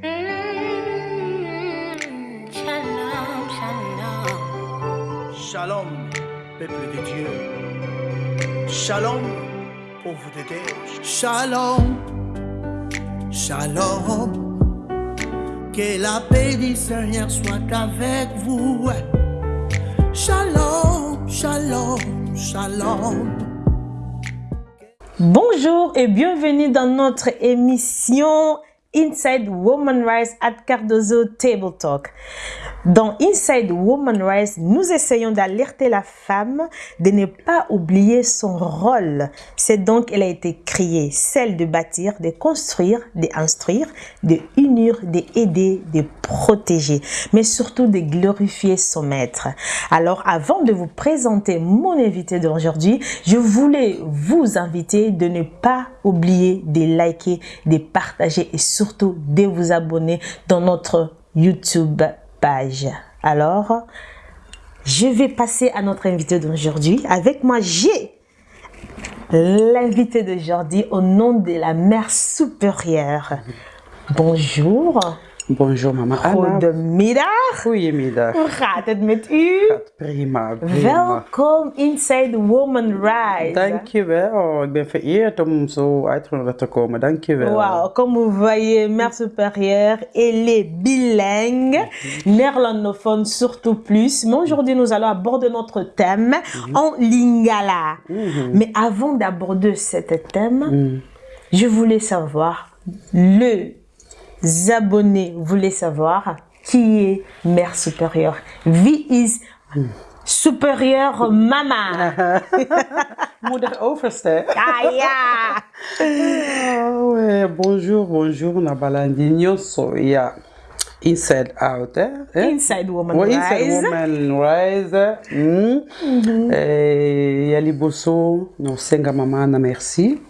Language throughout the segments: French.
Shalom, shalom. Shalom, peuple de Dieu. Shalom, pauvre de Dieu. Shalom, shalom. Que la paix du Seigneur soit avec vous. Shalom, shalom, shalom. Bonjour et bienvenue dans notre émission Inside Woman Rise at Cardozo Table Talk. Dans Inside Woman Rise, nous essayons d'alerter la femme de ne pas oublier son rôle. C'est donc elle a été créée, celle de bâtir, de construire, d'instruire, de unir, d'aider, de protéger, mais surtout de glorifier son maître. Alors avant de vous présenter mon invité d'aujourd'hui, je voulais vous inviter de ne pas oublier de liker, de partager et surtout de vous abonner dans notre YouTube Alors, je vais passer à notre invité d'aujourd'hui. Avec moi, j'ai l'invité d'aujourd'hui au nom de la mère supérieure. Bonjour. Bonjour mama Anna. Goedemiddag. Goedemiddag. Hoe gaat het met u? Gaat prima, prima. Welkom inside Woman Rise. Dankjewel. Ik ben vereerd om zo uitgenodigd te komen. Dankjewel. Wow, comme vous voyez, mère supérieure, elle est bilingue, néerlandophone surtout plus. Mais aujourd'hui, nous allons aborder notre thème en lingala. Mais avant d'aborder ce thème, je voulais savoir, le abonnés voulaient savoir qui est mère supérieure. Wie is supérieure mama? Moeder overste. Ah ja! Ah bonjour, bonjour. Nabalandi nyonso ya inside out. Eh? Eh? Inside Woman Ouais, Rise. Inside Woman Rise. Mm. Eh, ya liboso nosenga mama na merci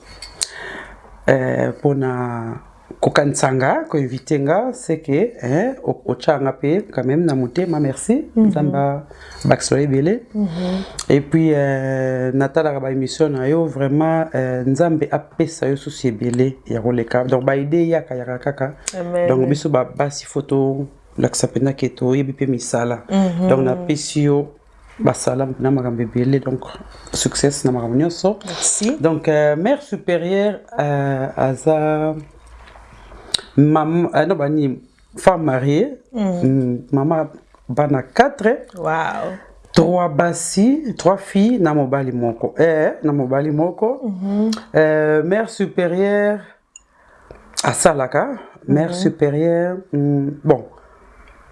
eh, mpona kokanisa nga koinvite nga seke eh, otya nga mpe quand même na motema merci. Nzambe abakisela ebele et puis eh, natalaka baémission na yo vraiment eh, nzambe apesa yo susu ebele ya koleka. Donc baide yaka yaka kaka. Donc biso ba- basi fo tolakisa mpenza ke toyebi mpe misala. Donc napesi yo basala na makambo ebele. Donc succès na makambo nyonso. Donc euh, mère supérieure euh, aza maman euh, non bani femme mariée. Mm. maman bana 4 Wow. trois basi trois filles na mobali moko. Eh, na mobali moko. Euh, mère supérieure asalaka. Mère supérieure mm, bon.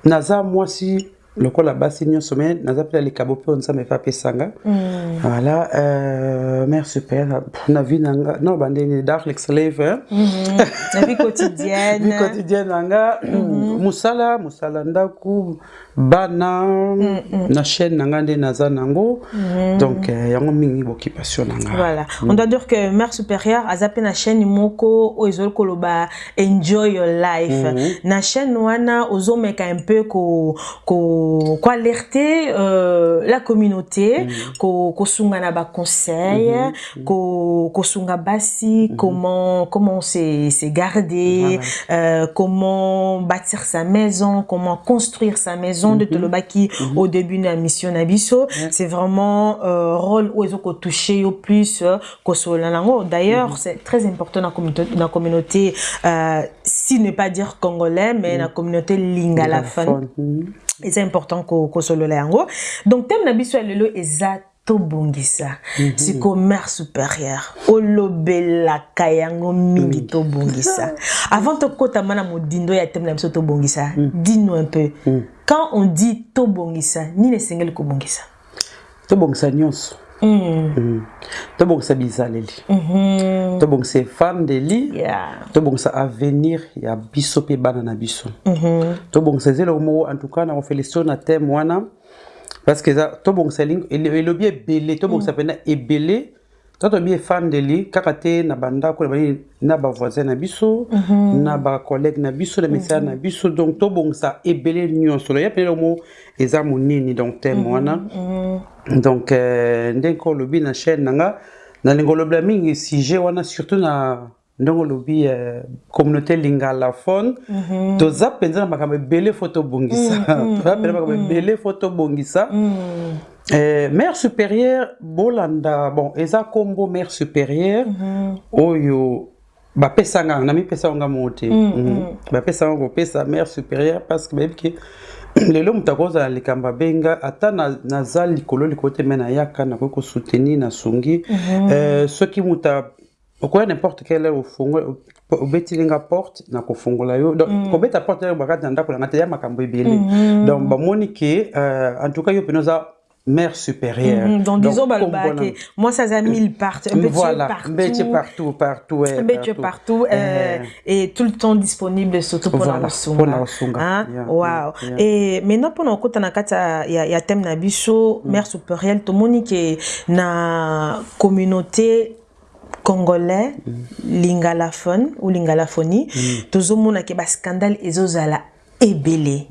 Naza mwasi lokola basi nyonso me naza mpe na likabo mpe oyo nzambe efa apesanga. Voilà euh, mère supérieure pff, na vie na nga no bandeni dark slave? La vie quotidienne. na nga. Mosala mosala ndako bana na chaîne na nga nde naza nango. Donc euh, yango mingi boccupation na nga. Voilà. On doit dire que mère supérieure a zappé na chaîne moko ozo koloba enjoy your life. Na chaîne wana ozo meka un peu ko ko ko alerter euh, la communauté ko ko sunga na ba conseil ko ko sunga basi comment comment se se garder euh, comment bâtir sa maison comment construire sa maison de Tolobaki au début de la mission Nabiso. C'est vraiment euh, rôle où ils ont touché au plus euh, qu'au Solanango. D'ailleurs, c'est très important dans la communauté, dans la communauté euh, si ne pas dire congolais, mais dans la communauté lingala Mhm. C'est important qu'au qu'au Solanango. Donc, thème Nabiso lelo eza tobongisa. Siko mère supérieure. Olobelaka yango mingi tobongisa. Avant tokotama na modindo ya thème na biso tobongisa dis-nous un peu. Quand on dit tobongisa nini esengeli kobongisa? Tobongisa nyonso. Tobongisa bizaleli Mhm. tobongisa efandeli tobongisa avenir ya biso mpe bana na biso. Mhm. tobongisa eza eloko moko cas na kofelicito na teme wana. Parce que eza tobongisa elobi ebele tobongisa mpena ebele to tobi efandeli kaka te na bandako na banini na bavoisin na biso na bacollègue na biso na misala na biso. Donc tobongisa ebele nyonso. Ya mpena eloko moko eza monene donc teme wana. Donc euh, ndenge olobi na chaîne na nga nalingi olobela mingi sujet wana surtout na ndenge olobi euh, communauté lingalaphone toza mpenza na makambo ebele fo tobongisa. Toza mpenza makambo ebele fo tobongisa Euh, mère supérieure bolanda. Bon eza nkombo mère supérieure. Oyo bapesanga na mipesa nga mo te Mhm. bapesanga kopesa mère supérieure parce que bayebi ke lelo moto akozala likambo abenga ata na- naza likolo likolo te me nayaka nakoki kosoutenir nasungi. Euh, soki moto okoya n'importe quelle heure ofungoli obetili nga porte na kofungola yo. Donc kobeta porte bakati na ndako na nga te ya makambo ebele. Donc bamoni ke euh, en tout cas yo pene oza mère supérieure. Mhm, donc disons moi ça a mille partout un petit voilà partout. partout partout un euh, et tout le temps disponible surtout pour Voilà, la mpona kosunga. hein? Yeah, wow yeah, et maintenant pendant kati ya- ya ya thème biso mère supérieure tomoni ke na communauté congolais lingalaphone ou lingalaphonie tozomona ke bascandale ezozala ebele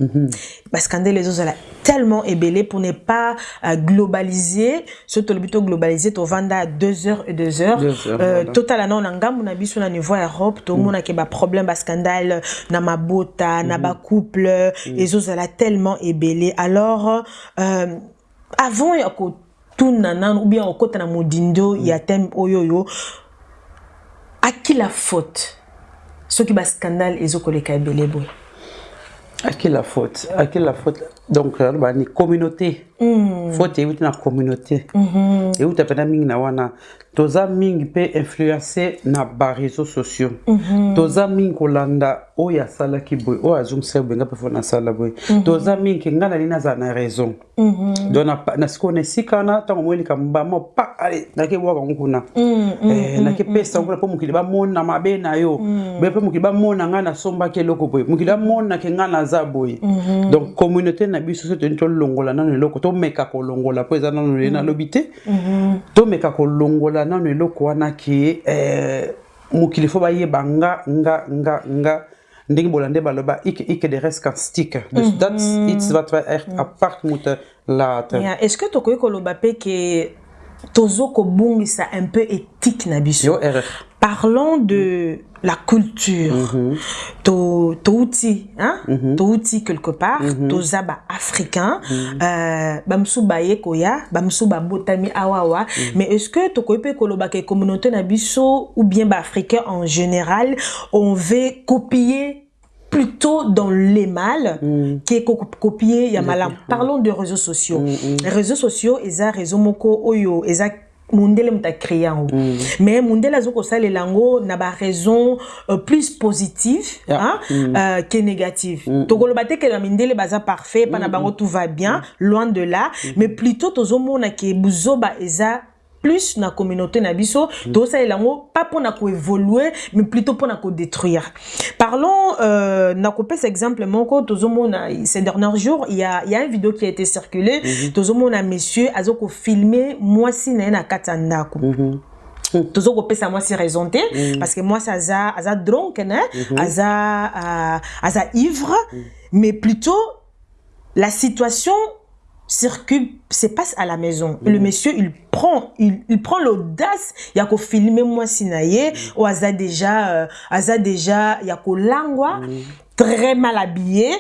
bascandale ezozala tellement ebele pour ne pas euh, globaliser so tolobi to globaliser tovanda 2 heures et 2 heures. Euh, totala nao na ngambu na biso na niveau ya europe tomonake baproblème bascandale na mabota na bacouple ezozala tellement ebele alors euh, avant ya kotuna nanu ou bien okota na modindo ya thème oyo oyo aki la faute? Soki bascandale ezokoleka ebele boye à qui la faute? À qui la faute? Donc euh, bah, ni communauté. Faute euti na communauté. Euta mpena mingi na wana? Toza mingi mpe influence na baréseau sociaux. Toza mingi kolanda oyo asalaki boye oyo azongisa boye nga mpe fo nasala boye. Toza mingi ke ngai nali nazala na raison. Donc na- na sikoyo na esika wana ntango moi likambo bama pa ale nake bwaka ngo kuna. Eh, nake pesa nguna mpo mokili bamona mabe na yo. Boye mpe mokili bamona ngai nasombaki eloko boye. Mokili bamonake ngai naza boye. Donc communauté na biso so toni tolongola nano eloko tomeka kolongola mpo eza nano ye nalobi te. Tomeka kolongola nano eloko wana ke eh, mokili fo bayeba nga nga nga nga. Ndenge bolande baloba ike ike de reste qu'un stick. Dus dat iets wat wij echt apart moeten laten Yeah. est-ce que tokoki koloba mpe ke tozo kobongisa un peu éthique na biso. Yo erreur Parlons de la culture. To touti, hein? Touti quelque part, toza ba africain, euh, bamsu ba yekoya, bamsu ba botami awawa. Mais est-ce que to koipe koloba ke communauté na biso ou bien ba africain en général, on veut copier plutôt dans les mal qui ko copier ya malam. Parlons de réseaux sociaux. Les réseaux sociaux, eza réseau moko oyo, eza mundele mutu acréé yango mais mundele azokosalela yango na baraison euh, plus positive Yeah. hein, euh, que négative tokoloba te ke na mindele baza parfait mpa na bango tout va bien loin de là. Mais plutôt tozomona ke buzoba eza plus na communauté na biso. Tozosalela yango pas mpona koévolue mais plutôt mpona kodétruire parlons euh, nakopesa exemple moko tozomona ces derniers jours il y a, il y a une vidéo qui a été circulée. Tozomona monsieur azokofilme mwasi na ye na kati ya ndako tozo kopesa mwasi raison te parce que mwasi aza aza dronken hein? aza euh, aza ivre mais plutôt la situation circule se passe à la maison. Le monsieur il prend il, il prend l'audace ya kofilme mwasi na ye. Oyo aza déjà euh, aza déjà ya kolangwa très mal habillé.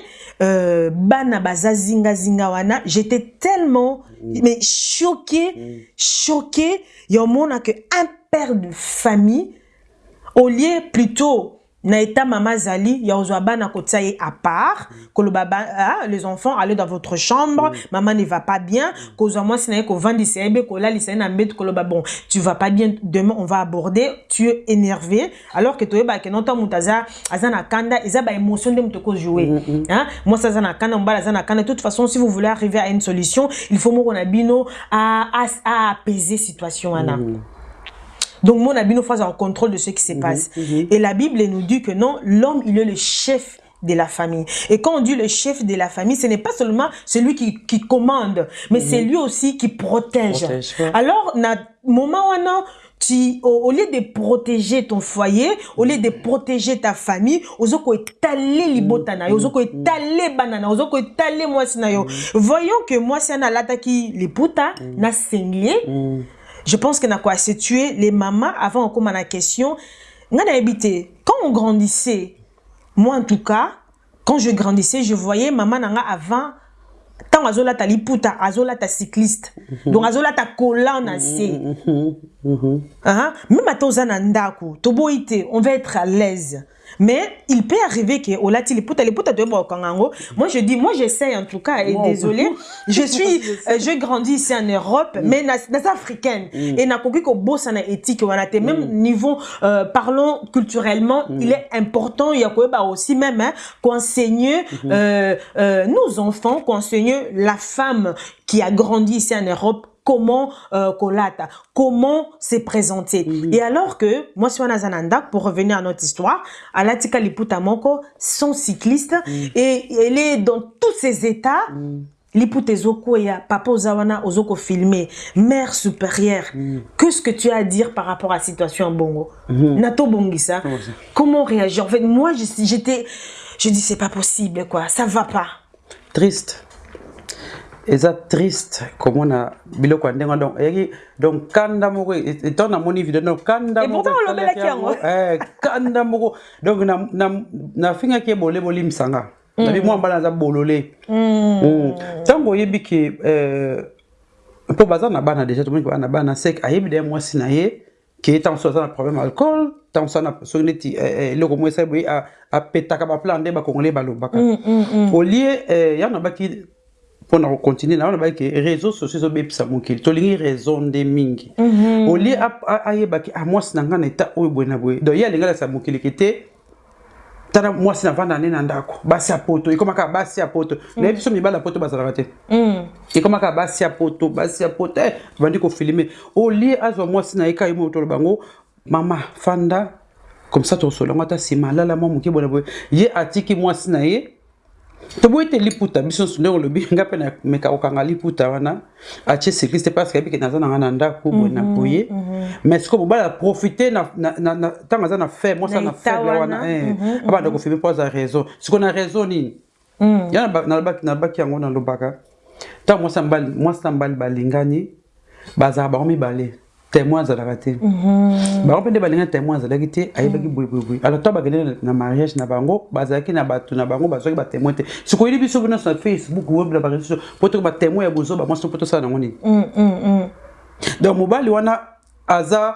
Euh, bana baza zinga zinga wana j'étais tellement mais choqué choqué ya omona que un père de famille au lieu plutôt na état mama azali ya kozwa bana kotia ye à part koloba ba- ah, les enfants allez dans votre chambre maman ne va pas bien kozwa mwasi na ye kovandisa ye be kolalisa na mbeto koloba bon tu vas pas bien demain on va aborder tu es énervé alors que toyebaka no ntan moto aza aza na kanda eza baémotion nde moto ekojoue mwasi aza na kanda mobali aza na kanda. De toute façon si vous voulez arriver à une solution il faut moko na bino à, à, à apaiser situation wana donc, mon abino face en contrôle de ce qui se passe. Et la Bible nous dit que non, l'homme, il est le chef de la famille. Et quand on dit le chef de la famille, ce n'est pas seulement celui qui, qui commande, mais c'est lui aussi qui protège. Protège, ouais. Alors, na moment où non, tu, au, au lieu de protéger ton foyer, au lieu de protéger ta famille, ozoko étaler libota na yo, ozoko étaler banana, ozoko étaler na yo. Voyons que mwasi ana lataki liputa, na senglier, je pense que na quoi c'est tuer les mamans avant commence la question. Quand on grandissait moi en tout cas quand je grandissais je voyais maman na nga avant ntango azolata liputa azolata cycliste. Donc azolata kola na se. Hein? même ata oza na ndako toboyi te on va être à l'aise mais il peut arriver que olati liputa liputa toyeba kokanga yango moi je dis moi j'essaie en tout cas et Wow. désolé. Je suis euh, je grandis ici en Europe mais na- naza africaine. Et nakoki kobosana éthique wana te même niveau euh, parlons culturellement il est important ya koyeba aussi même hein, qu'enseigner euh, euh, nos enfants qu'enseigner la femme qui a grandi ici en Europe comment euh, kolata, comment se présenter. Et alors que, moi, si on a Zananda, pour revenir à notre histoire, Alatika Liputa Moko, son cycliste, et elle est dans tous ses états. Liputa Ezoko ya papa Ozawana Ozoko filmé, mère supérieure. Qu'est-ce que tu as à dire par rapport à la situation en Bongo? Nato Bongisa, Comment réagir? En fait, moi, je- j'étais, je dis c'est pas possible, quoi, ça va pas. triste eza triste komona biloko ya ndenge donc eyaki donc kanda moko etant namoni video donc kanda moko. Eh, kanda moko. Donc na- na- nafingaki ye bolole bolimsanga. Nabi mwa mbala naza bolole. Mm. ntango oyebi ke eh, mpo baza na bana déjà tomoni na bana sek ayebi deya mwasi na ye ke ntango so aza na problème alcool ntango so aza soki neti eh, eloko mo esali boye apetaka baplan nde bakongole balobaka. Olie yango nabaki mpona kocontinue na yango nabaki ke réseau sociaux ezobebisa mokili. Tolingi raison nde mingi. Olie a- ayebaki a mwasi na ngai na eta oyo boye na boye. Donc ye alingi alakisa mokili ke te tala mwasi navanda ne na ndako. Basi ya poto ekomaka basi ya poto. Nayebi biso mibali ya poto bazalaka te. Ekomaka basi ya poto basi ya poto eh, bandi kofilme olie azwa mwasi na ye ka ye moyo toloba yango mama fanda comme ça tokosola yango ata nsima alala mwa moke boye na boye. Ye atiki mwasi na ye toboyi te liputa biso nyonso ndenge olobi nga mpe nameka kokanga liputa wana atie cycliste te parce yebi ke naza na nga na ndako boye na boye. mais sikoyo mobali aprofite ntango aza na faible mwasi na faible wana. abanda kofilme mpo aza raison. Sikoyo na raison nini? Ya nalobaki- yango nalobaka. Ntango mwasi na mobali- balingani bazalaka bango mibale témoin azalaka te. Bango mpe nde balingani témoin azalaki te ayebaki boyeboyeboye alors to bakende na mariage na bango bazalaki na bato na bango bazwaki batémoin te. Sikoyeli biso nyonso na facebook web na bareseau po toki batémoin ya bozoba mwasi mpo tosala nango nini? Donc mobali wana aza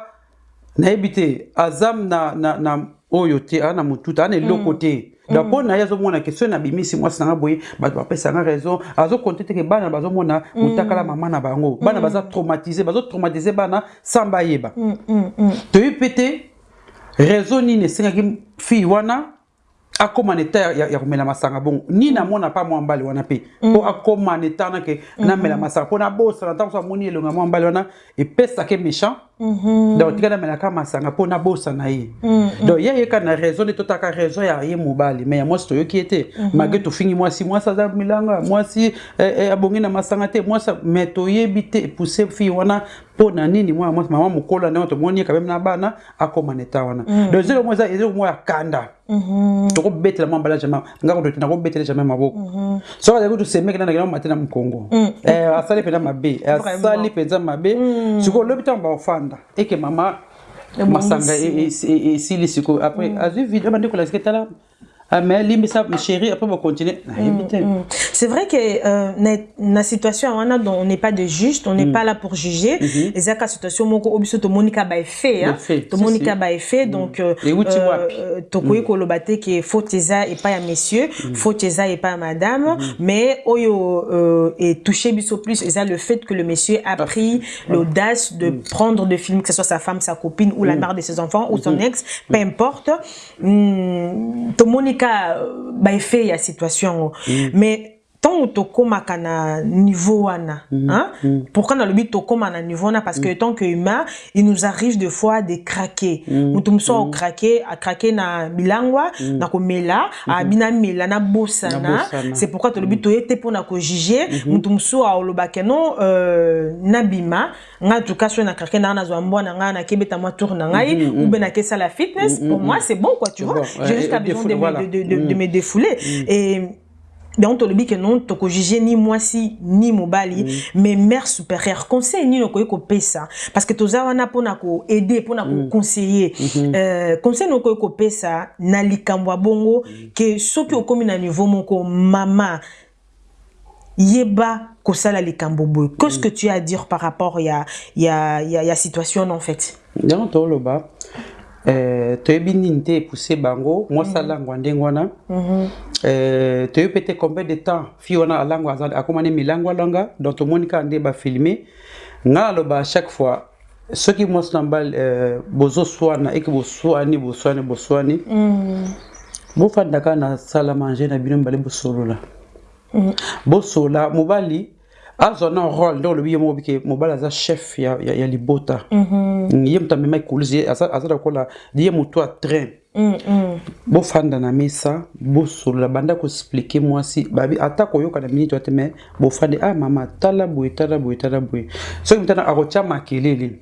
nayebi te aza na, na, na oyo te aza na motuta aza na eloko te donc mpo na ye azomona soki nabimisi mwasi nanga boye bato bapesanga raison. Azokonte teke bana bazomona motakala mama na bango bana baza traumatise bazotraumatise bana sans bayeba toyebi mpe te raison nini esengaki fille wana akóma na eta ya, ya, ya komela masanga. Bongo nini amona mpa mwa mbali wana mpe mpo akóma na eta wana ke namela masanga. Mpo nabosana ntango so amoni elonga mwa mbali wana epesaka méchant donc tika namelaka masanga mpo nabosana ye. Donc ye yeka na raison nde totaka raison ya ye mobali. Mais ya mwasi toyoki ye te malgré tofingi mwasi mwasi aza milanga mwasi eh, eh, abongi na masanga te mwasi mais toyebi te epousse fille wana mpo na nini? Mwana mwasi mama mokolo ndenge tomoni ye kameme na bana akóma na eta wana. Donc ezelo mo eza ezelo mo ya kanda. Tokobetela mwa mbala jamai nga koto nakobetela jamai maboko. Soki azali kutu semeke na nakenda mate na mokongo. Eh, asali mpenza mabe asali mpenza mabe. Sikoyo olobi ntango baofanda eke mama masanga e- e- e- esili sikoyo après azwi video abandi kolasike tala mais alimbisa chéri après bacontinue nayebi te C'est vrai que euh, na, situation wana on n'est pas de juste, on n'est pas là pour juger. Et ça la situation moko obiso to monika ba effet hein. To si. ba effet donc euh, Et euh, to koyi ko lobate que faute eza et pas ya messieurs, faute eza et pas madame, mais oyo est touché biso plus. Eza le fait que le monsieur a pris l'audace de prendre de films que ce soit sa femme, sa copine ou la mère de ses enfants ou son ex, peu importe. Mm, to monika euh, ba effet ya situation. Mais ntango tokomaka na niveau wana hein? pourquoi nalobi tokóma na niveau wana? Parce que tant que humain il nous arrive des fois de craquer. Moto mosusu aokrake akrake na bilangwa na komela abi namela nabosana Nabosana. c'est pourquoi tolobi toye te mpona kojuge. Moto mosusu aolobaka non euh, nabima ngai en tout cas soki nakrake na nga nazwa mbwa na ngai nakebeta mwa tour na ngai ou bien nakesala fitness pour moi c'est bon quoi tu vois. j'ai juste besoin de, de, de me défouler. Et donc tolobi ke non tokojuge ni mwasi ni mobali. Mais mère supérieure conseil nini okoki kopesa parce que toza wana mpona koaide mpona koconseiller Euh, conseil nini okoki kopesa na likambo ya bongo ke soki okomi na niveau moko mama yeba kosala likambo boye. Qu'est-ce que tu as à dire par rapport ya ya ya, ya situation en fait? Yango toloba toyebi nini te epousse bango? Mwasi alangwa ndenge wana eh, toyebi mpe te combien de temps? Fi wana alangwa ne milango alanga donc tomoni kaka nde bafilme nga naloba à chaque fois soki mwasi na mbali eh, bozoswana eke boswani boswani boswani. Bofanda kaka na sala manger na bino mibale bosolola. Bosola mobali azwa na role nde olobi ye moko bike mobali aza chef ya, ya, ya libota ye moto amema ekulisi ye aza lokola ye moto a train bofanda na mesa bosolola banda koexplike mwasi babi ata koyoka na miniti wate me bofandi ah mama tala boye tala boye tala boye soki mutana akotya makelele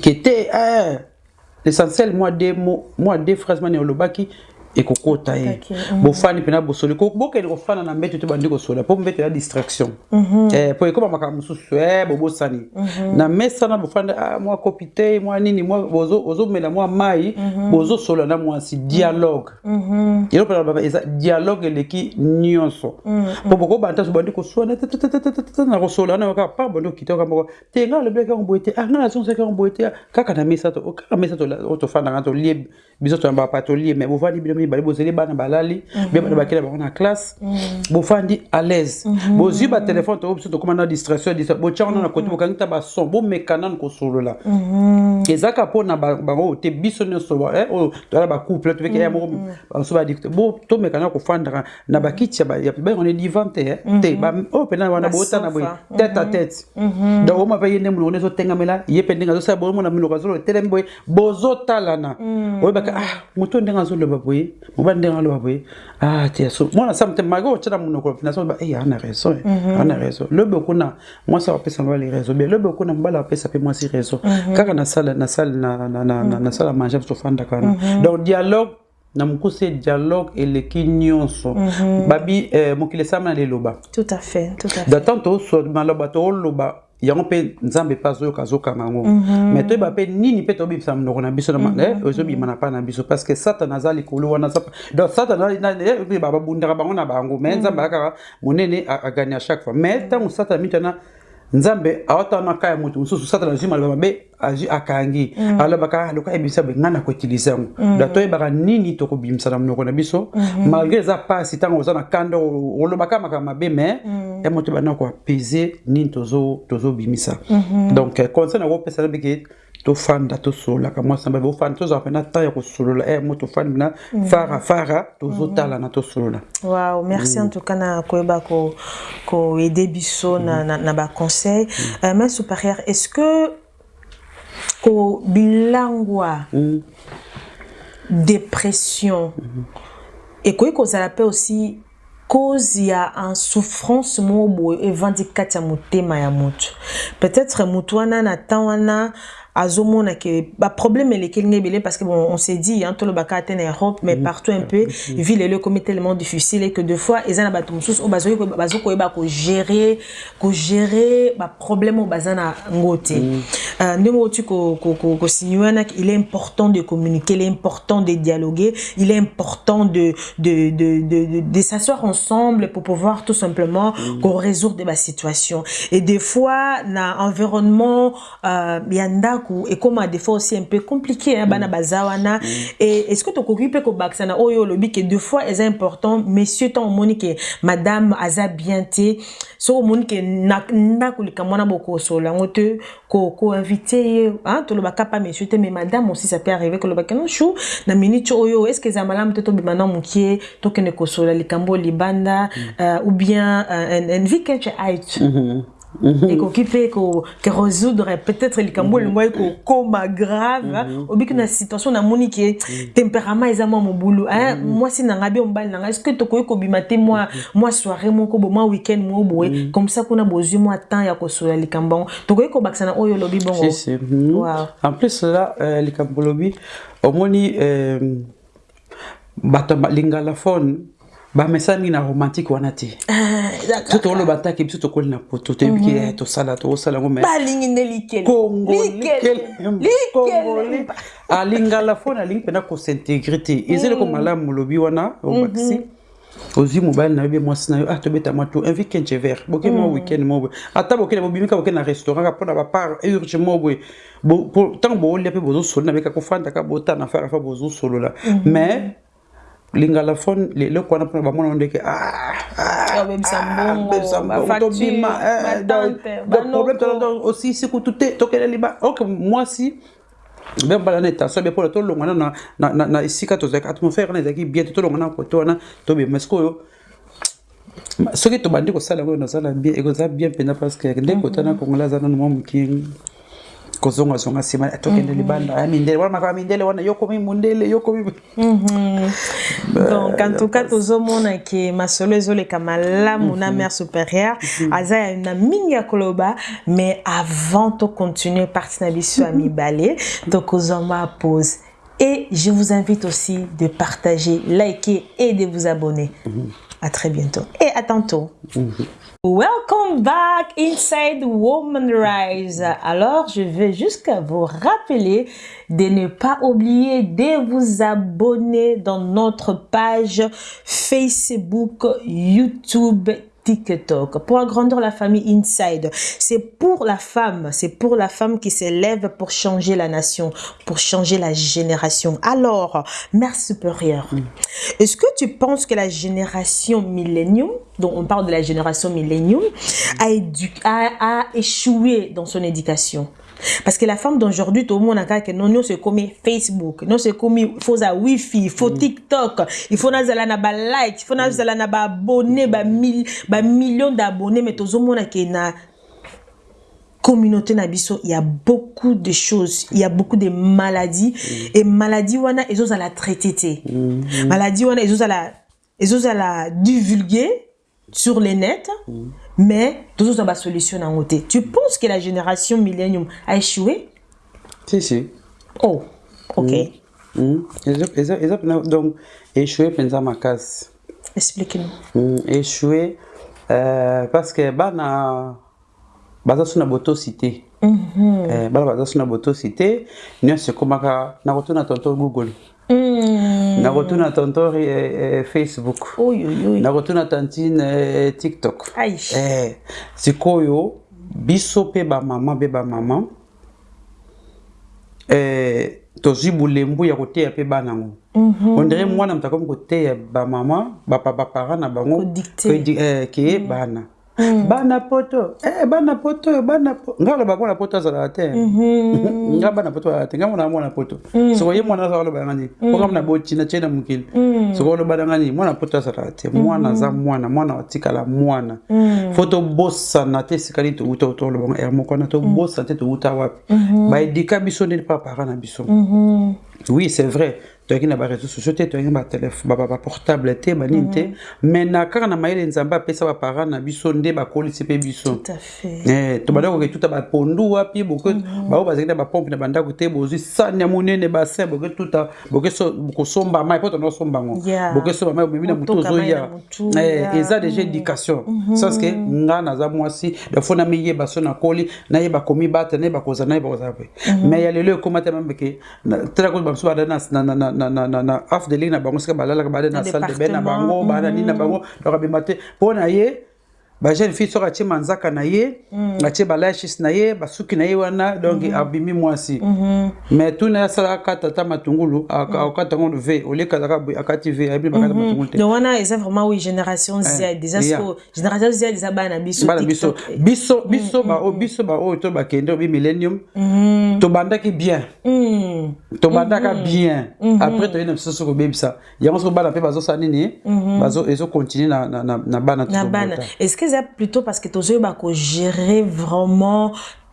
ke te eh, l'essentiel mwa de mwa de phrase mani olobaki ekokota ye. Okotaki, bofandi mpena bosoli. Bokende kofanda na mbeto te bandi kosola mpo mbeto ya distraction. Eh, po ekoma makambo mosusu e bobosani. Na mesa na bofandi ah, mwa kopi te mwa nini ozomela mwa mai bozosola na mwasi dialogue. Eloko mpena baba eza dialogue eleki nyonso. Mpo bokobanda so bandi te- na kosola na kaka pa bandi okita moko. Te nga alobi kango boye te ah nga nazongisa kango boye te ah, kaka na mesa to kaka mesa to- tofandanga tolie biso to bapa tolie me bofandi bino mibale bozeli bana balali bie bana bakela bango na classe. Bofandi à l'aise. Bozwi batelefone to biso tokóma na distraction distra- botya wana na kote bokangi ta bason bomeka nanu kosolola. Ezaka mpona ba- bango oyo te biso nyonso eh, oyo toala bacouple tobeki ya moko baso badikte bo tomeka na kofandaka na bakiti ya ba- ya bayangone divan te eh, te oyo mpena wana bootana boye tete à tete donc oma mpe ye nde molongo ezotengamela ye mpe ndenge azosala bomona minoko azoloba telemi boye bozotalana oyebaka ah moto ndenge azoloba boye mobali ndenge aloba boye ah ti so mwana samte mari otyela monoko eh, na so ba eh. ey ana réseau ana réseau lobi okuna mwasi apesa mobali réseau bien lobi okuna mobali apesa mpe mwasi réseau kaka na sale na sale na sale a mange tofandaka wana donc dialogue na mokuse dialogue eleki nyonso. Babi eh, mokili esalama na liloba datante maloba tooloba yango mpe nzambe mpe azoyoka azokanga yango. Mais toyeba mpe nini mpe tobimisa monoko na biso na ma- eh, na pa na biso parce que satana aza likolo wana donc na- eh, ba- babundaka bango na bango mais nzambe akaka monene a- agani à chaque fois. Mais ntango satana mitana nzambe awata wana ka ya moto mosusu satana azwi maloba mabe azwi akangi. Alobaka loka yebisa boye ngai na koutilize yango donc toyebaka nini tokobimisa na monoko na biso? Malgré eza pasi ntango oza na kanda olobaka makambo mabe mais ya moto bana koapese nini tozo- tozobimisa. Donc eh, conseil na kopesa na beke tofanda tosololaka mwasi na babe ofanda tozala mpena temps ya kosolola. E mo tofandi mpena fara fara tozotalana tosolola. Wow, merci en tout cas na koyeba ko ko aider biso na na, na ba conseil. Euh, mais supérieur, est-ce que ko bilangwa dépression et koyi kozala pe aussi cause ya en souffrance moko boye evandi kati ya motema ya peut-être moto wana na temps wana azomona ke baproblème elekeli nga ebele parce que bon on s'est dit hein, tolobaka ate na europe mais partout un peu ville elo ekomi tellement difficile et que deux fois eza na bato mosusu oyo bazoki koyeba- bazokoyeba kogere kogere baproblème oyo baza na ngo te Euh, ndenge oti kosinye wana il est important de communiquer il est important de dialoguer il est important de, de, de, de, de, de s'asseoir ensemble pour pouvoir tout simplement qu'on résoudre des situations. Et des fois na environnement euh, ya ndako ekoma des fois aussi un peu compliqué hein, bana baza wana et est-ce que tokoki mpe kobakisa na oyo olobi ke deux fois eza important. Messieurs ntango omoni ke madame aza bien te. Soki omoni ke na ndako likambo wana bokosola yango te koinvite ye hein, tolobaka pa monsieur te mais madame aussi ça peut arriver kolobaka non chou na minute oyo est ce que eza malamu te tobima na mokie tokende kosola likambo libanda euh, ou bien euh, un, un vikenge ait ekoki mpe ko- ke résoudre peut-être likambo elingo ekokoma grave hein. obiki na situation namoni ke tempérament eza mwa mobulu hein, mwasi na ngai bie mobali na ngai estce tokoki kobima te mwa soirée moko bo mwa week-end moko boye? Comme ça kuna bozwi mwa temps ya kosola likambo. Yango tokoki kobakisa na oyo olobi bongo. Mhm. En plus là, euh, likambo lobi omoni euh, bato lingala phone bamesala mingi na romantique wana te. So tokoloba ntaki biso tokoli na poto toyebi ke eh, tosala tokosala yango balingi nde likele. Congo, Likele. Congolais. Likele. alingala fo nalingi mpena kosintegre te. Eza eloko malamu molobi wana obakisi ozwi mobali na yo be mwasi na yo ah tobetama to un weekend je vert. Boke mwa weekend mo boye. Ata bokende bobimika boke na restaurant ka mpona bapart urge mo boye. Ntango boolia mpe bozosolola na beka kofandaka botana fara fa bozosolola. Mais lingala fo eloko wana mpona bamona no ndeke Babebisa mbongo, bafacture, tobima batante, banoko. osisi kutu te tokende liba ok mwasi be mbala na etation be mpona tolongwana na- esika tozalaki atmosphère wana ezalaki bien te tolongwana na kote wana tobima sikoyo soki tobandi kosala yango nazala bien ekozala bien mpenza parce que nde kota na kongola aza nano mwa moke kozongazonga nsima tokende libanda. Ya mindele wana makaka mindele wana mondele yokomi donc en tout cas tozomona ke masolo ezoleka malamu na mare supérieure. Aza ya na mingi ya koloba mais avant tocontinue parti na biso ya mibale tokozwa mwa pause. Et je vous invite aussi de partager liker et de vous abonner à très bientôt et à tantôt Welcome back inside Woman Rise. Alors, je vais jusqu'à vous rappeler de ne pas oublier de vous abonner dans notre page Facebook, YouTube, TikTok pour agrandir la famille Inside. C'est pour la femme, c'est pour la femme qui s'élève pour changer la nation, pour changer la génération. Alors, mère supérieure, est-ce que tu penses que la génération millénium, dont on parle de la génération millénium, a, a échoué dans son éducation? Parce que la femme d'aujourd'hui, tout le monde a que non, non, c'est comme Facebook, non, c'est comme faut ça Wi-Fi, faut TikTok, il faut nazala na ba like, il faut nazala na ba abonnés, ba mille, ba millions d'abonnés, mais tout le monde a que na communauté na il y a beaucoup de choses, il y a beaucoup de maladies et maladies wana ils ont la traiter wana ont la la divulguer sur les nets, mais tous ont la solution en côté. Tu penses que la génération millénium a échoué? si si Oh, ok. Mm. Eza mpena donc échoué mpenza makasi Explique-nous. Mm, échoué euh, parce que bana baza so na botosi te Eh, bana baza so na botosi te nyonso ekomaka nakotuna tonto google nakutuna tontori e, euh, e, euh, facebook. Nakutuna tantine e, tiktok. E, sikoyo biso mpe bamama mpe bamama e, eh, tozwi bulembu ya koteya mpe bana yango mm -hmm. ondire mwana moto akomi koteya bamama baparent na bango eh, ke bana. Bana poto. Eh, bana poto bana po- nga aloba mwana poto azalaka te. Nga bana poto azalaka te. Nga mwana mwana poto. Soko ye mwana aza aloba nini? Ponga mna botina tie na mokili. Soko oloba nanga nini? Mwana poto azalaka te. Mwana aza mwana mwana atikala mwana. Fo tobosana te esika nini touta toloba er moko wana tobosana te touta wapi? Baedika biso ndeni mpa bapara na biso. Oui c'est vrai toyaki na baréseau sociaux te toyaki baportable te banini te. Mais na kaka na mayele nzambe apesa bapara na biso nde bakolisi mpe biso. Eh, tobanda koke tuta bapondu wapi boke bao bazalaki na bapompe na bandako te bozwi sani ya monene basin boke tuta boke so- kosomba mai po tona osomba yango Yeah. boke somba mai omebi na motu ozoya. na Eh, eza déjà éducation. Saske nga naza mwasi dafo namiyeba so nakoli nayeba komibata nayeba kozala nayeba kozala pe mais ya lelo ekóma te mameke tala koyeba biso bada na- na- na- na- na- af de ligne na bango sika balalaka bada na salle de bain na bango bada nini na bango donc abima te. Mpo na ye bajeune fille soki atie manzaka na ye atie balashis na ye basuki na ye wana donc abimi mwasi. Mais tuna asalaka kata ata matungulu aka- akata yango ve oleka azaka boye akati ve ayebi bakata matungulu te. Wana eza vraiment oui génération z yeah. siko génération z eza bana biso bana biso. TikTok. biso biso bao biso baoyo to bakende obi millennium. Tobandaki bien. Hmm. tobandaka bien. Après toyei na soki kobebisa yango soki bana mpe bazosala nini ezocontinue na, na, na, na bana eza plutôt parce que tozoyeba kogérer vraiment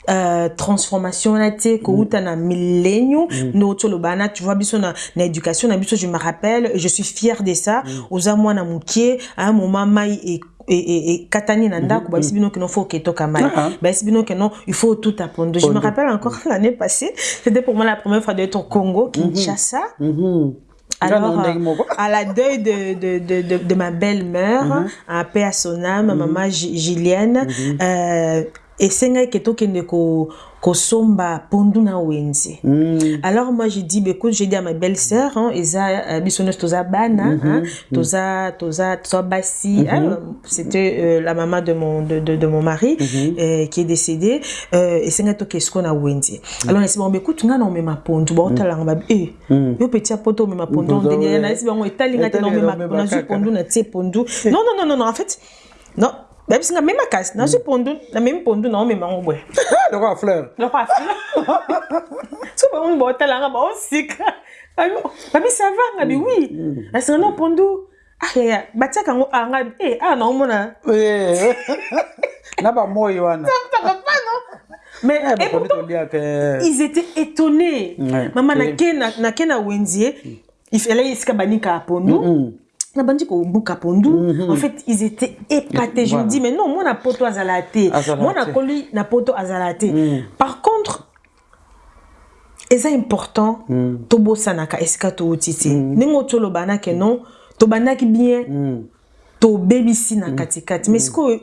Euh, transformation wana te kouta na millénium no tu vois biso na, na éducation na biso je me rappelle je suis fière de ça. Oza mwana mokie à un moment mai e ekatani na ndako bayebisi bino keno faut oketoka mai Ah. bayebisi bino keno il faut tout apprendre. Je me rappelle encore l'année passée c'était pour moi la première fois d'être au Congo Kinshasa. Mhm. Nga na Alors, moko. à la deuil de, de, de, de, de ma belle-mère, à paix à son âme, ma maman Gi- Gilienne, euh, esengaki tokende ko kosomba pondu na wenze Mm. alors moi j'ai dit bah, écoute j'ai dit à ma belle-sœur hein, eza euh, biso nyonso toza bana hein, toza toza toza basi hein, c'était euh, la maman de mon de, de, de mon mari euh, qui est décédé euh, esengaki tokende sikoyo na wenze alors nasi bango bah, écoute nga na omema pondu baotalanga babi e yo peti ya poto omema pondu Pondu, ondeni ouais. nayesi bango etalinga te na na omema nazwi pondu natie pondu non non non non non en fait non bayebisi nga mema kasi nazwi pondu namemi pondu na omema ngo boye Ah, lokola fleur loko afila so bango baotalanga baosika babi sava nga bi wi nasinga na pondu ayaya batiaka yango anga e awa naomona na bamoi wana mais Eh, et pourtant eh. ils étaient étonnés. Ouais. mama nake na- na wenzie ifele esika banika ya pondu Mm. Na bandi kobuka pondu en fait ils étaient épatés. Je me dis mais non mwana poto azala te mwana koli na poto azala te par contre eza important tobosanaka esika touti te ndenge otoloba nake non. Tobandaki bien Mm. tobebisi na katikati. Mais sikoyo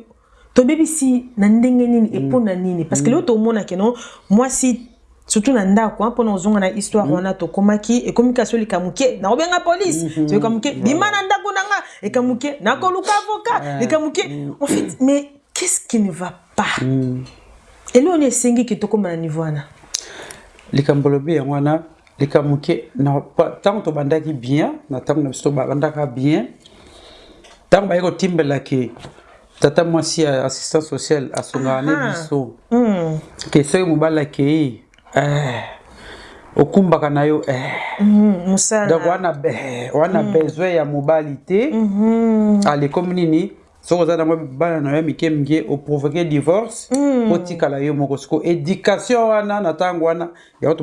tobebisi na ndenge nini epo na nini? Parce que leo tomonake no mwasi surtout na ndako mpona ozonga na histoire wana tokomaki ekomi kasi olika moke nakobenga polise soyoka moke bima na ndako na nga eka moke nakoluka avocat eka moke en fait mais qu'est-ce qui ne va pas? Eloo ni esengi ke tokóma na niveau wana? Likambo lobi yango wana likambo pa- ntango tobandaki bien na ntango na biso tobandaka bien ntango baye kotimbelaki tata mwasi ya assistance sociale asongaka ne biso. Ke soki mobali akei eh, okumbaka na yo eh. Mhm, donc mosala wana be- wana besoin ya mobali te. Alekomi nini? Soki oza nango bana na yo mike mike oprovoke divorce otikala yo moko. Siko éducation wana na ntango wana yango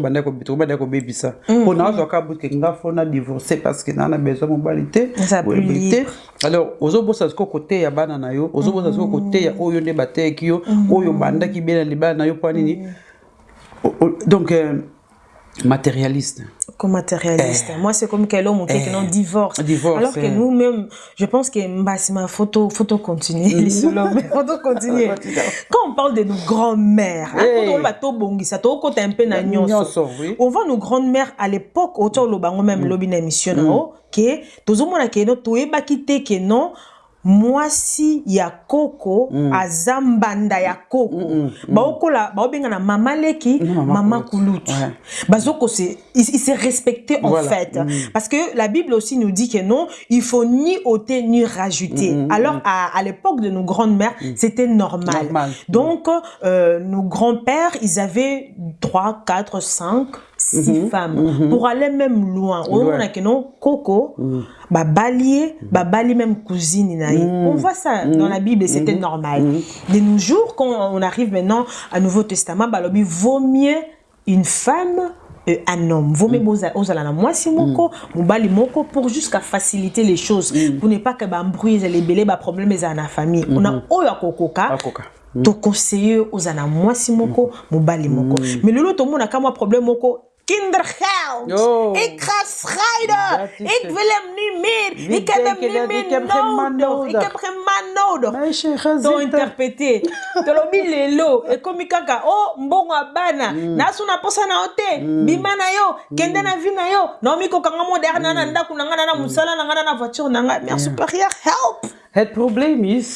tobandaki kobebisa mpo nazwaka buke nga fona divorce parce que naa na besoin mobali te boye te alors ozobosa siko koteya bana na yo ozobosa siko koteya oyo nde bateyaki yo oyo bandaki bien na libala na yo mpo nini donc euh, matérialiste comme matérialiste. Moi, c'est comme qu'elle homme qui non divorce. Divorce, Alors que eh. nous-mêmes, je pense que Mbassi, ma photo, photo continue. mais photo continue. Quand on parle de nos grands-mères, Eh. on va tout tout un peu na. On voit nos grandes-mères à l'époque, autour le bango même lobby na émission na o, que tozomona ke no toyebaki te ke non mwasi ya koko aza mbanda ya koko baokola baobenga na mama leki Na mama mama kulutu. Ouais. bazoko se il, il s'est respecté en Voilà. fait parce que la bible aussi nous dit que non il faut ni ôter ni rajouter alors à, à l'époque de nos grandes mères c'était normal. Normal. donc euh, nos grands-pères ils avaient 3 4 5 six femmes. Pour aller même loin omona que non koko babali ye babali même cousine na ye on voit ça dans la bible c'était normal. De nos jours quand on arrive maintenant à nouveau testament balobi vaut mieux une femme euh, un homme. Vaut mieux boza- ozala na mwasi moko mobali moko pour jusqu'à faciliter les choses pour ne pas que bambrouille ezala ebele baproblème ezala na famille. Ona oyo akokoka Akoka. tokonseye ozala na mwasi moko mobali moko mais lelo tomonaka mwa problème moko kindergeld. Oh. ik ga scheiden. Ik het. wil hem niet meer. Wie ik heb hem niet meer Ik heb geen man nodig. Ik nodig. heb geen man nodig. Meisje, ga zitten. interprete tolobi lelo ekomi kaka. O mbongo ya bana nasuna mposa na yo te bima na yo kende na vi na yo. Naomi kokanga moderne na ndako na ngai na na mosala na na na voiture na ngai mère supérieure help! Het probleem is,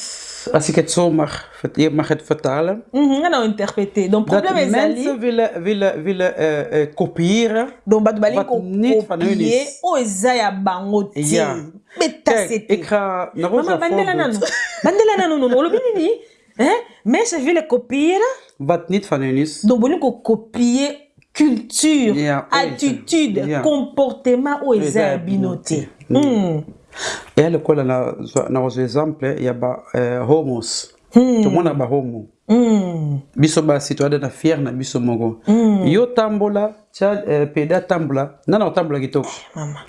als ik het zo mag, je mag het vertalen, donc dat problème mensen willen, willen, willen eh, eh, kopiëren donc balingi Wat niet van hun is. oyo eza ya bango te Ja. Kijk, ik ga naar mama onze bandela nano nano Wat niet van hun is, donc culture attitude comportement Mm. Eya lokola na na wazo exemple ya ba eh, homos. Tomona bahomo Mm. biso basi toyada na fiere na biso moko. Yo tambola tia eh, peda atambola nana otambola kitoko. Mama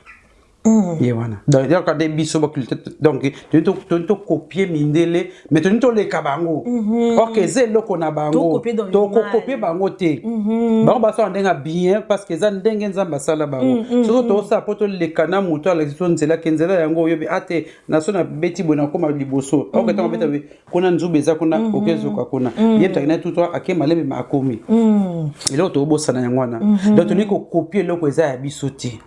ye wana. Donc nde biso baculture donc toni to- toni tokopie mindele mais toni toleka bango. Orke eza eloko na bango. Tokokopie bango te. Bango basala ndenge ya bien parce que eza ndenge nzambe asala bango. Soki tosala mpo toleka na moto alakisi so nzela ke nzela yango oyobi ate naso nabeti boye nakóma liboso. Orke ntango beta kuna nzube eza kuna okezoka kuna. Ye mtaki na tuto ake malembe ma akomi. Eloko tobosana yango wana. Donc tolingi kokopie eloko eza ya biso te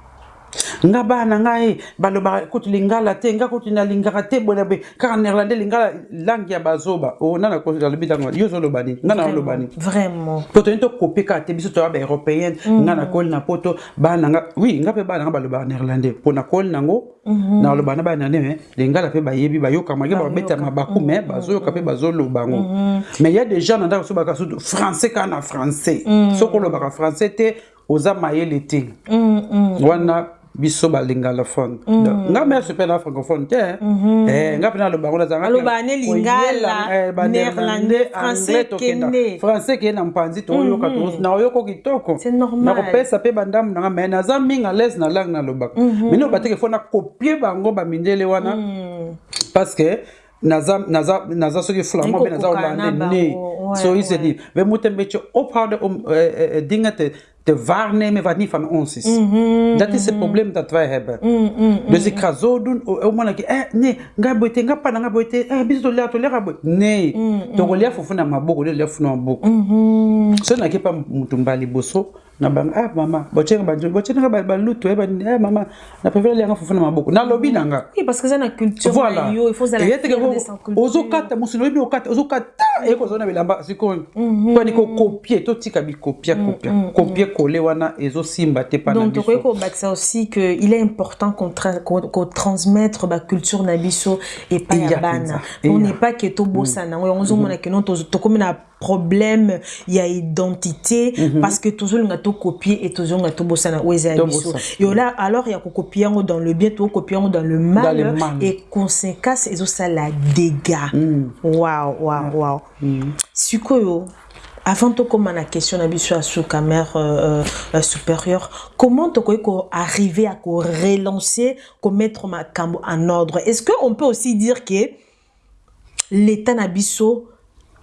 nga bana ngai balobaka kutu lingala te nga kutu nalingaka te boye na boye kaka néerlandais lingala langue ya bazoba. O nana alobi ntango yo ozoloba nini nga na oloba nini vraiment. Po toyini tokopie kaka te biso toya baeuropéenne nga nakoli na poto bana nga wi nga mpe bana nga balobaka néerlandais. Mpo nakoli nango naloba na bana néerlandais me lingala mpe bayebi bayokamaki babeta mabaku me bazoyoka mpe bazoloba yango mais ya des gens na ndako so baka sutu français kaka na français. Soki olobaka français te oza mayele te. Wana biso balinga anglophone nga merse mpe na francophone te eh, nga mpe naloba yango nazangafrançais keye na mpanzi toyoka na oyoko kitoko. Na kopesa mpe bandambu nanga me naza mingi alaise na langue nalobaka mino bateke fo nakopie bango bamindele wana. Parce que naza naza naza soki flamand mpe naza olande ne so isedire me mutembe ti ophawde dinga te wat niet van ons is. Dat is het probleem dat wij hebben. Dus ik ga zo doen, like, eh nee, nga boite, nga pana nga boite, eh. Nee, maboko, maboko. Na boso na bang ah mama, bochenga banjo, bochenga ba balutu ba eh mama, na préfère lea nga fufu na maboko. Na lobi nanga. Na ozokata mosilo oyebi okata ozokata ekozona bilamba sikoyo mpani kokopie totika bikopia kopia kopie kole wana ezosimba te na Donc, tu sais aussi est important qu'on tra qu'on qu'on transmettre la culture na biso et pas Iya ya bana. On n'est pas que to bossa na. On zo mona que non to to comme na problème il y a identité. Parce que toujours nga to copier et toujours nga to bossa na weza To biso. là alors il y a copier yango dans le bien to copier yango dans le mal, et conséquence et ça la dégâts. Waouh waouh waouh. Sikoyo avant de commencer la question na biso sous caméra euh, euh, supérieure comment tu peux arriver à relancer mettre ma cambo en ordre? Est-ce que on peut aussi dire que l'état na biso a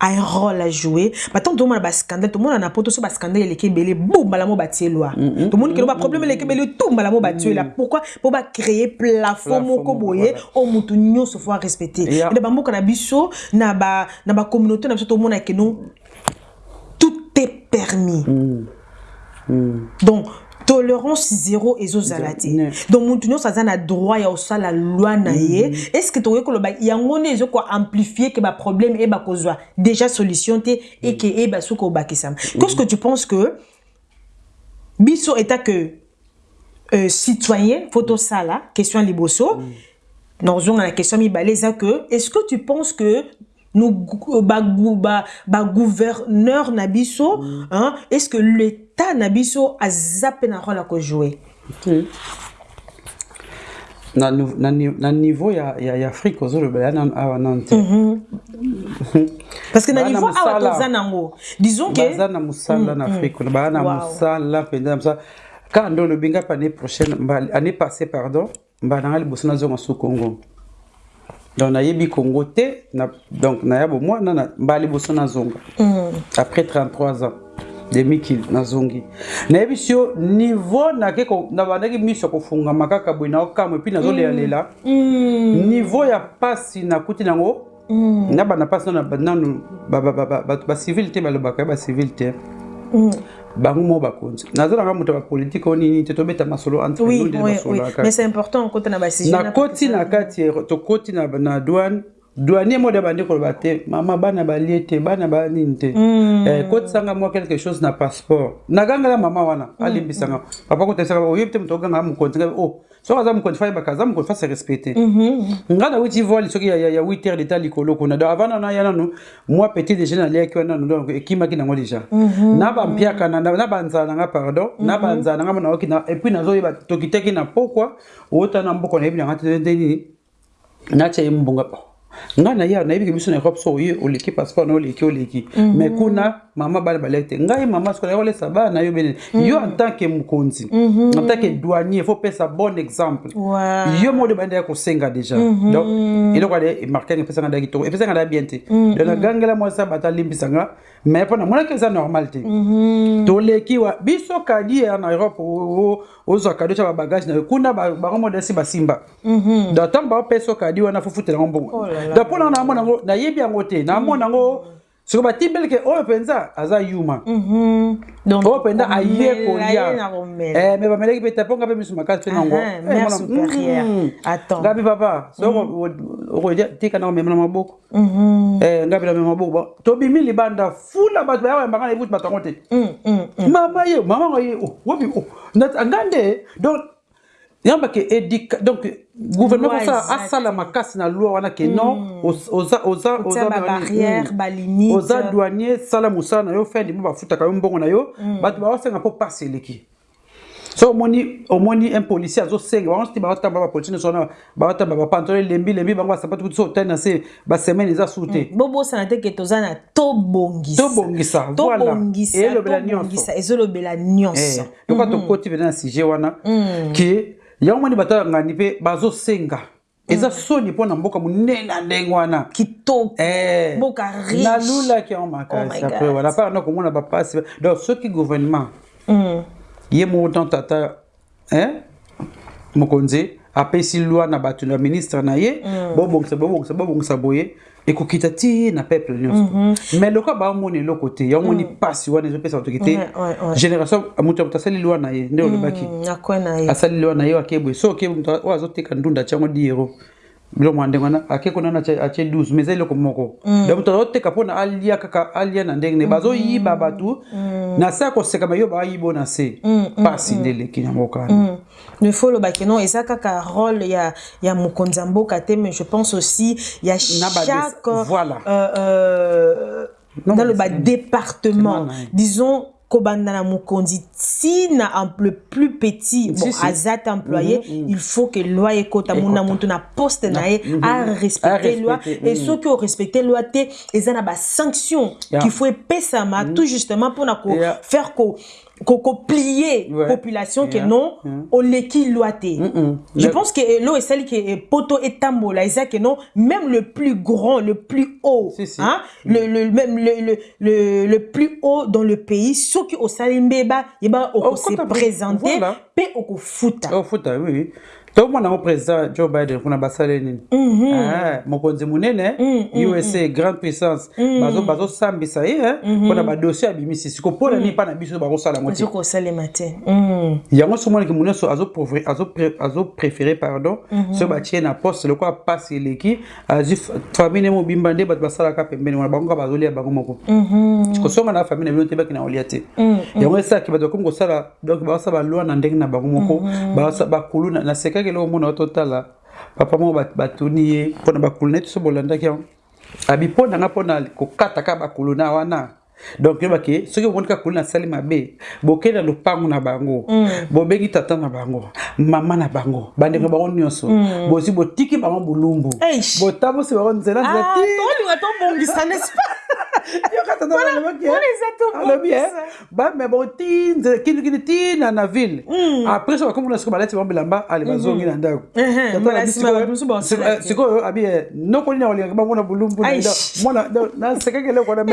un rôle à jouer. Maintenant tout le monde a un scandale. Tout le monde a un poto so ba scandale. Les kebele boum balamo batie loi. Tout le monde qui a problème les kebele tout balamo batie là pourquoi? Pour ba créer plafond Plafond moko voilà. o mutu nyonso faut respecter. Yeah. et ba mboka na ba na ba communauté na tout le monde a que nous tout est permis. Donc tolérance zéro ezozala te donc motu nyonso aza na droit ya kosala loi na ye. Est ce que tokoki koloba yango nde ezokoamplifie ke baproblème eyeba kozwa déjà solution te e ke eyeba soki obakisama? Qu'est ce que tu penses que biso eta que euh, citoyen fo tosala question ya liboso nazonga na question mibale eza que est ce que tu penses que nous ba, ba gouverneur na biso hein, est ce que l'état na biso aza mpe na rôle ya kojouer Ok. na, nu- na, ni- na niveau ya, ya, ya afrique nanu awa nanu te parce que na niveau awa toza nango. Disons que baza na mosala na afrique baa na Wow. mosala mpenza na mosala kaka nde olobi année prochaine année passée pardon mbala nanga liboso nazonga su congo. Donc nayebi congo te na, donc naya bomwana na- mbala liboso nazonga après 33 ans demikili nazongi. Nayebisi yo niveau nabandaki miso ya kofungama kaka boye naokamwa epui nazolelalela niveau ya mpasi nakuti nango na bana mpasi nanu bato bacivile te balobaka ya bacivile te. Bango moko bakonzi. Nazalanga moto ya bapolitike o nini te tobeta masolo entrenakoti na kati tokoti na douane douanier mo de bandi koloba te mama bana balie te bana banini te. Eh, kotisanga mwa quelque chose na passeport. Nagangala mama wana alimbisanga. Papa kotisanga oyebi te moto ogangala mokonzi ngai o soki aza mokonzi fayebaka aza mokonzi fasi respecte nga nawuti voile soki ya, ya, ya 8 heures deta likolo kuna. Donc avant nana ya nanu mwa petit déjeuner naliaki wana nanu donc ekimaki nango déjà. Na bampiaka na na banzala nanga pardon. Na banzala nanga mo naoki na epuis nazoyeba tokitaki na pokwa ota na mboka nayebi nanga te te nini? Natya ye mbonga ngai na ya nayebiki biso na europe so oye oleki passeport na oleki oleki. Mais kuna mama bana baleki te ngai mama soki nakolesa bana na yo benene yo en tant que mokonzi en tant que douanier faut pesa bon exemple. Yo moko nde bandeki kosenga déjà. Donc eloko ade markanga epesanga da kitoko epesanga da bien te. Donc nagangela mwasi bato alimbisanga mais mpo namonaki eza normal te. Toleki wa biso kadi ya na europe ozwa kadi otya babagage na yo. Kuna ba- bango modesi basimba donc ntango baopesa kadi wana fofutela yango mbongo. Oh donc mpo nango nayebi yango te. Naamona yango soki batie belke oyo mpenza aza human oyo mpenza aye kolia me bamelaki mpe taponga mpe miso makasi mpe nango ngapi papa sokokolia tika nako mema na maboko ngapi na mema maboko tobimi libanda fula bato baya bayambanga na ebuti bato yango te mama ye mama ngo ye ngande donc yamba ke éduca donc gouvernement exact. asala makasi na loi wana ke non oz- oza oza oza oza douanier. sala mosala na yo fin mois bafutaka yo mbongo na yo. Bato baosenga mpo pasi eleki. So omoni omoni un policier azosenga bango ti baotamba bapolicier nyonso wana baotamba bapantolo elembi lembi bango basapatu kuti so otali na se basemaine eza su te bobosana te ke toza na tobongisa. Tobongisa, voilà. tobongisa Elobela nyonso. ezolobela nyonso. Lokola tokoti pene na sujet wana ke yango moni bato ngani mpe bazosenga. Eza soni mpo na mboka monene na ndenge wana. Eh, nalulaki yango Oh makasi apres wana mpaka na komona bapasi. Donc soki gouvernement Mm. ye moko tan tata mokonzi apesi lwa na bato na ministre na ye. Bobongisa bobongisa bobongisa boye ekokita ti na peuple nyonso. Mais lokola baomona eloko te yamoni mpasi wana ezopesa bato ke te. Ouais, ouais, ouais. génération moto moto asali lwa na ye nde olobaki. Mm, nakwe na ye. Asali lwa na ye ake boye so oke moto oyo azoteka ndunda atyango diero. Biloko mwa ndenge wana ake kuna na atie 12 mais eza eloko moko. Donc moto azoteka mpona alia kaka alia na ndenge ne bazoyiba bato. Na se ya kosekama yo bayiba oyo na se. Mpasi nde eleki na mboka wana Mm. il faut lobaki non eza kaka rôle ya, ya mokonzi ya mboka te mais je pense aussi ya chaque voilà. euh, euh, naloba département. disons kobanda na mokonzi ti na em- le plus petit bon aza te employé il faut que loi ekota mona moto na poste na ye arespecte loi. et soki orespecte loi te eza na basanction Yeah. qu'il faut epesama tout justement mpona Yeah. kofaire ko ko- koplie Ouais. population ke Yeah. non Yeah. oleki loi te Mm-mm. je Le- pense que elo esali ke eh, poto etambola eza ke non même le plus grand le plus haut Si, si. hein, le, le, même le, le, le, le plus haut dans le pays soki osali mbeba yeba okose Okota- présenter voilà. mpe okofuta ofuta oui oui tomona yango président joe biden kuna basale nini? Ah, mokonzi monene usa grande puissance. Bazo- bazosambisa ye eh, mpona badossier abimisi siko mpona nini mpa na biso bakosala yango te. Mm. yango somonaki mo nyonso azopréféré pardon soki batie na poste. Lokola mpasi eleki azwi fa- famille ne mobimba nde bato basalaka pembeni. Wana bango kaka bazolia bango moko. Kosonga na famille na bino te baki na kolia te. Yango esalaki bato bakomi kosala donc balwa na ndenge na bango moko. Bakulu na- nasekaki eloko mona totala papa moko bat- batuni ye mpona bakulu na ye toso bolandaki yango abi mpo nanga mpona kokata kaka bakulu na wana. Donc yebake soki omoni kaka kulu nasali mabe bokei na lopango na bango. Bobengi tata na bango mama na bango bandeko bango nyonso. Bozwi botiki bango bolumbu botambosi bango nzela nzela Ah, tobongisa n'est-ce yokaalobi bamema kilikili tina na ville après so bakomona siko balati bango bilamba ale bazongi na ndako sikoyo abi nokolina olingaki bango na bolumbu nasekakelekoa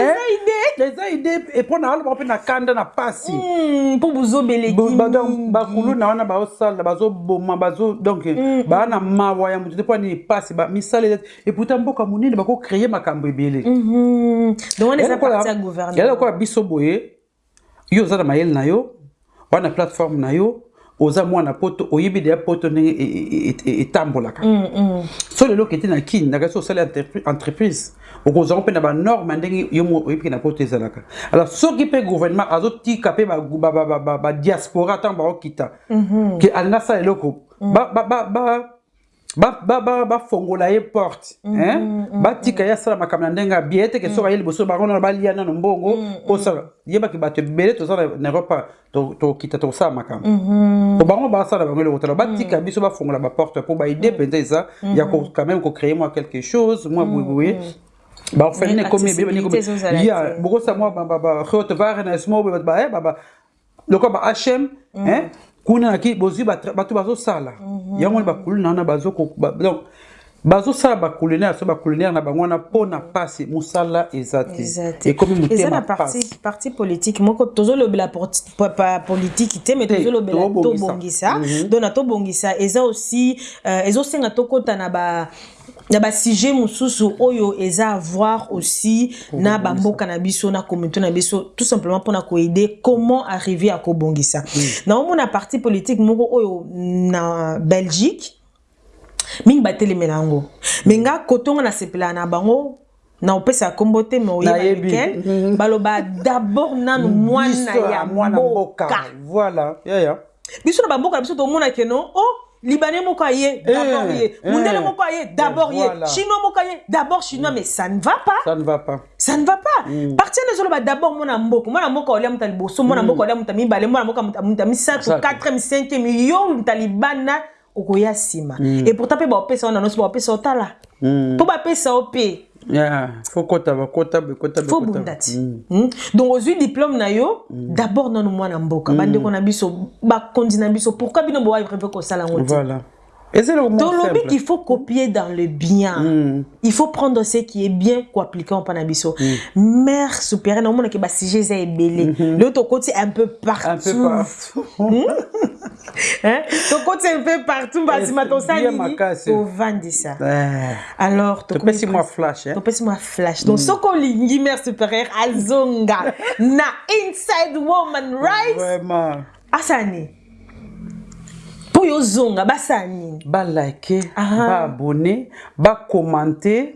eza ide mpona aloba mpe na kanda na pasi mpo bozobelekibakuluna wana bazosala bazoboma donc baa na mawa ya motu te mpo nini pasi misala eza eputa mboka monene bakocreye makambo ebele lokola biso boye? Yo oza na mayele na yo oa na plateforme na yo oza mwana poto oyebi deya poto ndenge e, e, e, etambolaka. So lelo okende na kini na kasi osala entreprise okozwanga mpe na banorme ya ndenge oyebiki na poto ezalaka. Alors soki mpe gouvernement azotika mpe badiaspora ntango baokita ke alinga asala eloko bafongola ye porte hein? batika ye asala makambo na ndenge ya bie eteke soki aye liboso bango nano balia nano mbongo osala yebaki bato ebele toza na- to- tokita tokosala makambo. Po bango basala bango eloko tala. Batika biso bafongola baporte mpo baide mpenza eza ya quand même kocréer mwa quelque chose mwa boyeboye bafani ekomi te. bokosa mwa bareote varenes mo lokola ba hm kuna naki bozwi bato bazosala. Mhm. Yango wana bakoloni na wana bazosala bacoloniare so bacoloniare na bango wana mpo na mpasi mosala eza te. Ekomi motemaaparti politike moko tozolobela politike te mais tozolobela tobongisa. Mhm. don na tobongisa eza aussi euh, ezosenga tokɔta na ba na basujet mosusu oyo eza avoir aussi na bamboka na biso na communauté na biso tout simplement mpona koaide comment arriver à kobongisa. Naomona parti politique moko oyo na belgique mingi batelemela yango. Me nga kotonga nasepelaka na bango na opesa nkombo te me oyeba Nayebi. lequel Mhm. baloba d'abord nanu mwana ya mboka. biso na bamboka na biso tomonake no o libanais moko aye d'abord Eh, ye. eh. mundele moko aye d'abord ye. Voilà. chinois moko aye d'abord chinois mais ça ne va pas. Ça ne va pas. Ça ne va pas. Parti wana ezoloba d'abord mwana mboka. Mwana mboka olia muta liboso mwana mboka olia muta mibale mwana mboka muta- muta misato Exact. 4 5 yo muta libanda okoya nsima et pourtant wana nyonso baopesa otala. Mpe ya fo kota bakota bekota fo bunda ti Mm. donc ozwi diplôme na yo d'abord nanu mwana mboka. Bandeko na biso bakonzi na biso. Pourquoi bino boarrive kosala yango te tolobi simple. qu'il faut copier dans le bien Mm. il faut prendre ce qui est bien koappliquer mpa na biso mare supérieure naomonaki basujet eza ebele leo tokoti un peu un peu partout. Partout Hein? tokoti un peu partout. Basima tosali bien nini makasi. tovandisa Eh, alors topesi mwa flash eh. topesi mwa flash. Donc soki olingi mare supérieure azonga na inside woman right vraiment. Asala nini mpo yo ozonga basala nini balike baabone bakomante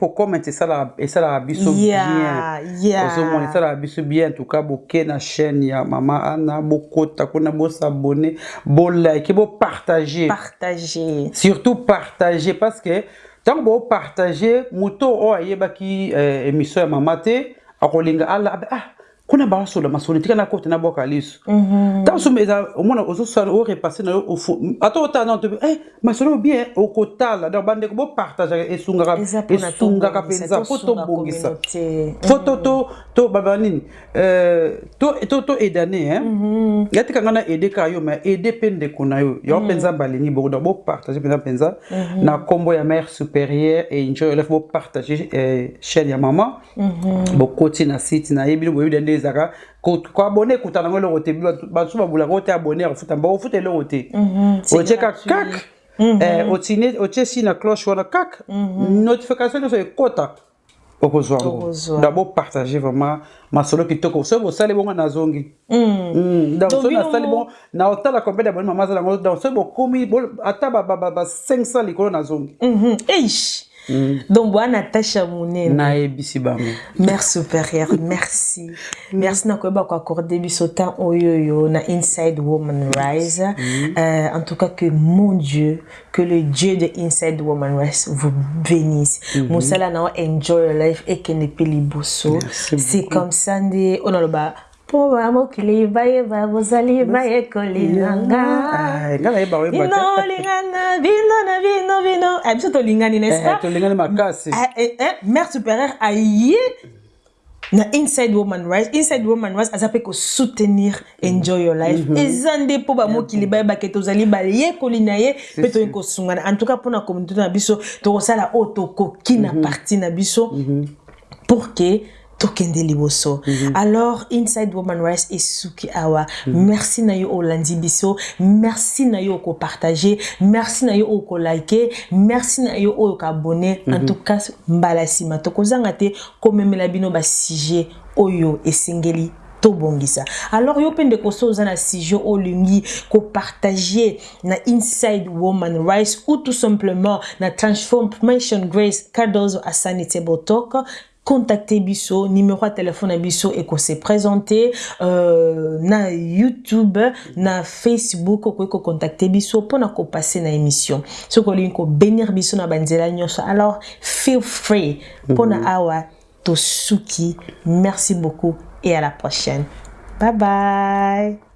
po comment esalaka biso bien. ozomona esalaka biso bien en tout cas boke na chaîne ya mama ana bokota kuna bosabone bolike bopartage partager. Surtout partager parce que ntango bopartage moto oyo ayebaki eh, émission ya mama te akolinga ala ah kuna baosola masolo tika nakota naboka liso ntango so eza omona ozosala orepasse na yo ata otala na to eh masolo oyo bien okotala donc bandeko bopartageaka esungaka mpenza po tobongisa fo to to to baba nini euh, to to to aidane hein. Ya tika nga na aide kaka yo mais aide mpe ndeko na yo. Yango mpenza balingi bongo donc bopartage mpenza mpenza. Na nkombo ya mare supérieure et enjoy life bopartage eh, chaîne ya mama bokoti na site na ye bino boyebi ezalaka koabone ekuta nango eloko te. Baso babulaka o te abone akofuta mba ofuta eloko te. Otieka kak. Eh, otine- otie si na cloche wana kak. Notification nyonso ekota. Okozwa ngo donc bopartage vraiment masolo kitoko. Soki bosali bongo nazongi donc soki nasali bongo na otala combien de boni mama aza nango donc soki bokomi bo- ata ba- ba ba- ba 500 likolo nazongi Mhm. Eish. donc bwana natasha monene nayebisi bango. Mère supérieure merci. Merci na koyeba koaccorde biso temps oyoyo na inside woman rise. Euh, en tout cas que mon dieu que le dieu de inside woman rise vous bénisse. Na o enjoy your life mpe liboso Merci c'est comme ça nde onaloba mpo bamokili bayeba bozali bayekolinanga nga nayeba oyeba bino na bino bino Ah, biso tolingani n'est-ce Eh, tolingani makasi Ah, eh, eh, mère supérieure aye na inside woman rise inside woman rise aza mpe kosoutenir enjoy your life. Eza nde mpo bamokili bayebake tozali bayekoli na ye mpe toyei kosungana en tout cas mpona communauté na biso tokosala oyo tokoki na parti na biso pour ke tokende liboso. Alors inside woman rice esuki awa merci na yo olandi biso merci na yo okopartage merci na yo oyo kolike merci na yo oyo okabone en tout cas mbala nsima tokozanga te komemela bino basujet oyo esengeli tobongisa. Alors yo mpe ndeko so oza na sujet olingi kopartage na inside woman rice ou tout simplement na transformation grace cardozo asani table talk contacte biso numéro ya telefone na biso ekose présente euh, na youtube na facebook okoki kocontacte biso mpona kopase na émission soki olingi kobénir biso na banzela nyonso alors feel free. Mpona awa tosuki merci beaucoup et à la prochaine. Bye bye